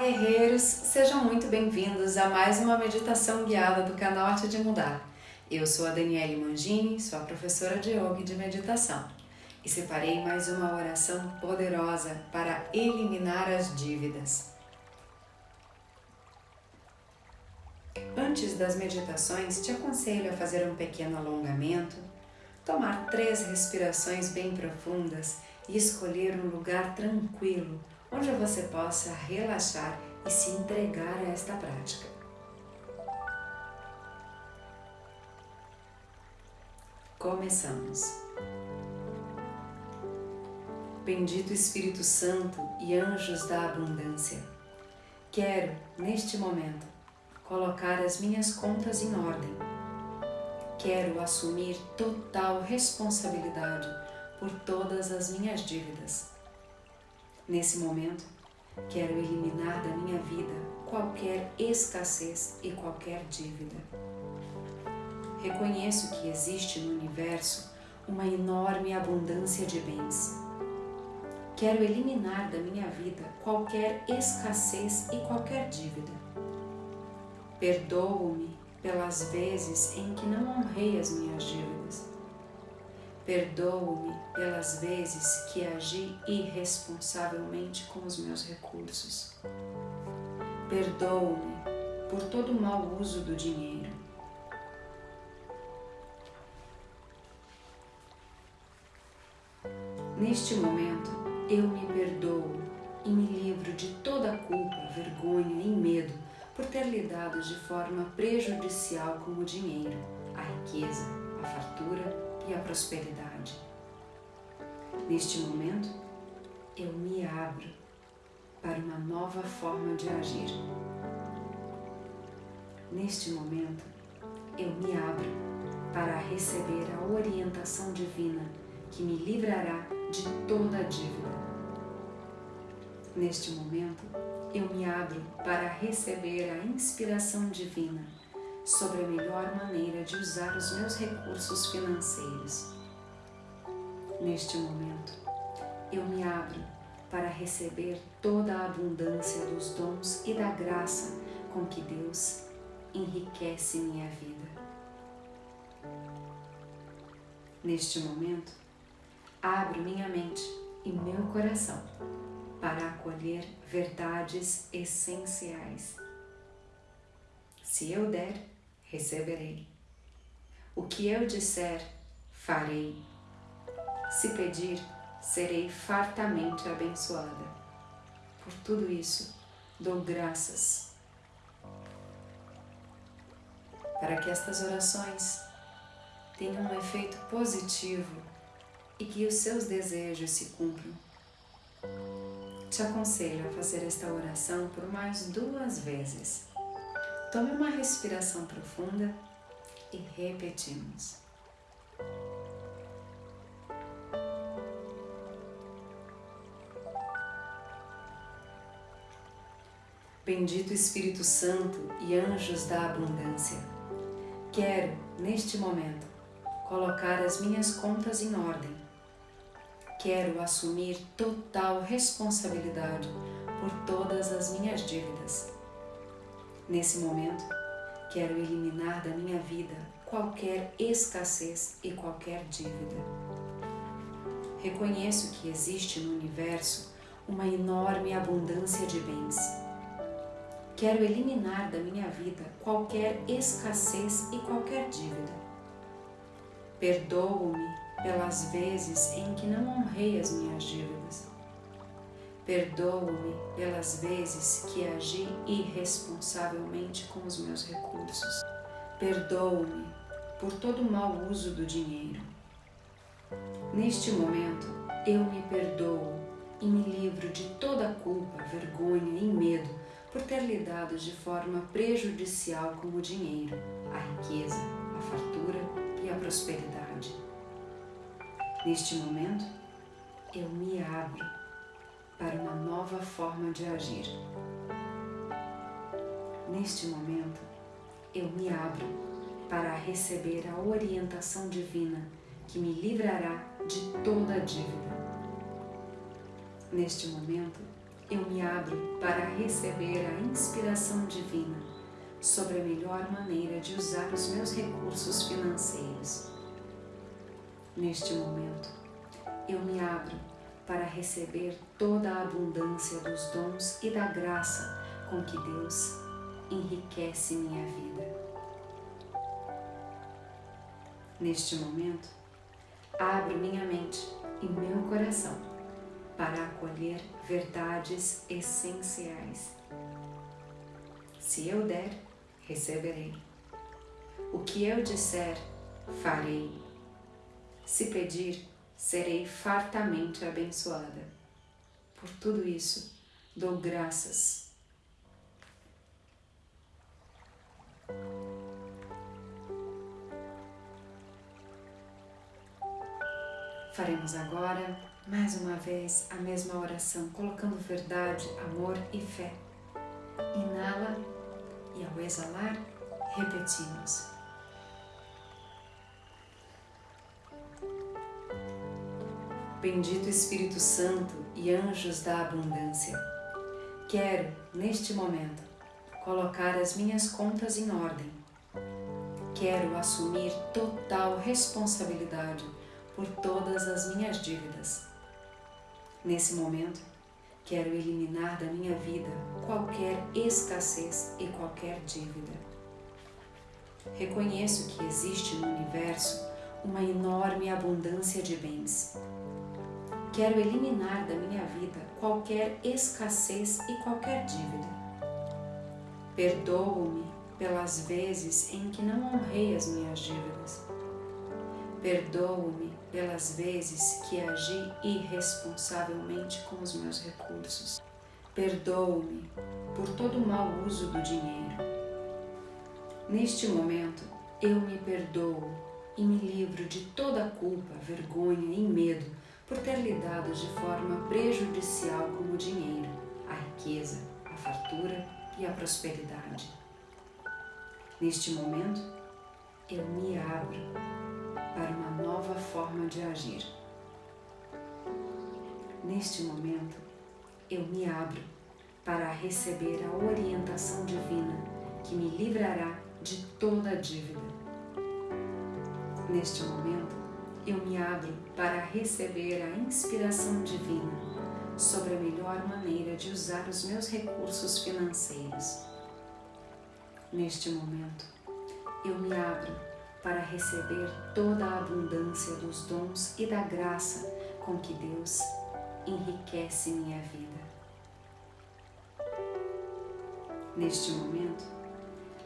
guerreiros! Sejam muito bem-vindos a mais uma meditação guiada do canal Arte de Mudar. Eu sou a Daniele Mangini, sua professora de yoga e de meditação, e separei mais uma oração poderosa para eliminar as dívidas. Antes das meditações, te aconselho a fazer um pequeno alongamento, tomar três respirações bem profundas e escolher um lugar tranquilo onde você possa relaxar e se entregar a esta prática. Começamos. Bendito Espírito Santo e anjos da abundância, quero, neste momento, colocar as minhas contas em ordem. Quero assumir total responsabilidade por todas as minhas dívidas Nesse momento, quero eliminar da minha vida qualquer escassez e qualquer dívida. Reconheço que existe no universo uma enorme abundância de bens. Quero eliminar da minha vida qualquer escassez e qualquer dívida. Perdoo-me pelas vezes em que não honrei as minhas dívidas Perdoo-me pelas vezes que agi irresponsavelmente com os meus recursos. Perdoo-me por todo o mau uso do dinheiro. Neste momento, eu me perdoo e me livro de toda a culpa, vergonha e medo por ter lidado de forma prejudicial com o dinheiro, a riqueza, a fartura e a prosperidade. Neste momento, eu me abro para uma nova forma de agir. Neste momento, eu me abro para receber a orientação divina que me livrará de toda a dívida. Neste momento, eu me abro para receber a inspiração divina sobre a melhor maneira de usar os meus recursos financeiros. Neste momento, eu me abro para receber toda a abundância dos dons e da graça com que Deus enriquece minha vida. Neste momento, abro minha mente e meu coração para acolher verdades essenciais. Se eu der, receberei. O que eu disser, farei. Se pedir, serei fartamente abençoada. Por tudo isso, dou graças. Para que estas orações tenham um efeito positivo e que os seus desejos se cumpram. Te aconselho a fazer esta oração por mais duas vezes Tome uma respiração profunda e repetimos. Bendito Espírito Santo e anjos da abundância, quero, neste momento, colocar as minhas contas em ordem. Quero assumir total responsabilidade por todas as minhas dívidas Nesse momento, quero eliminar da minha vida qualquer escassez e qualquer dívida. Reconheço que existe no universo uma enorme abundância de bens. Quero eliminar da minha vida qualquer escassez e qualquer dívida. Perdoo-me pelas vezes em que não honrei as minhas dívidas Perdoo-me pelas vezes que agi irresponsavelmente com os meus recursos. Perdoo-me por todo o mau uso do dinheiro. Neste momento, eu me perdoo e me livro de toda a culpa, vergonha e medo por ter lidado de forma prejudicial com o dinheiro, a riqueza, a fartura e a prosperidade. Neste momento, eu me abro para uma nova forma de agir. Neste momento, eu me abro para receber a orientação divina que me livrará de toda a dívida. Neste momento, eu me abro para receber a inspiração divina sobre a melhor maneira de usar os meus recursos financeiros. Neste momento, eu me abro para receber toda a abundância dos dons e da graça com que Deus enriquece minha vida. Neste momento, abro minha mente e meu coração para acolher verdades essenciais. Se eu der, receberei. O que eu disser, farei. Se pedir, serei fartamente abençoada. Por tudo isso, dou graças. Faremos agora, mais uma vez, a mesma oração, colocando verdade, amor e fé. Inala e ao exalar, repetimos. Bendito Espírito Santo e anjos da abundância, quero, neste momento, colocar as minhas contas em ordem. Quero assumir total responsabilidade por todas as minhas dívidas. Nesse momento, quero eliminar da minha vida qualquer escassez e qualquer dívida. Reconheço que existe no universo uma enorme abundância de bens Quero eliminar da minha vida qualquer escassez e qualquer dívida. Perdoo-me pelas vezes em que não honrei as minhas dívidas. Perdoo-me pelas vezes que agi irresponsavelmente com os meus recursos. Perdoo-me por todo o mau uso do dinheiro. Neste momento, eu me perdoo e me livro de toda culpa, vergonha e medo por ter lidado de forma prejudicial com o dinheiro, a riqueza, a fartura e a prosperidade. Neste momento, eu me abro para uma nova forma de agir. Neste momento, eu me abro para receber a orientação divina que me livrará de toda a dívida. Neste momento, eu me abro para receber a inspiração divina sobre a melhor maneira de usar os meus recursos financeiros. Neste momento, eu me abro para receber toda a abundância dos dons e da graça com que Deus enriquece minha vida. Neste momento,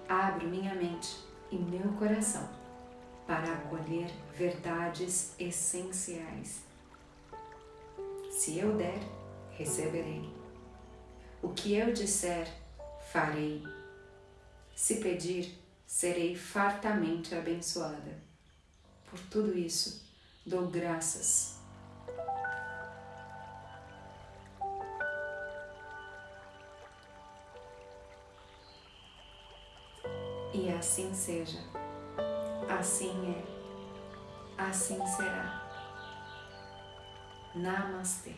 abro minha mente e meu coração para acolher verdades essenciais. Se eu der, receberei. O que eu disser, farei. Se pedir, serei fartamente abençoada. Por tudo isso, dou graças. E assim seja. Assim é, assim será. Namastê.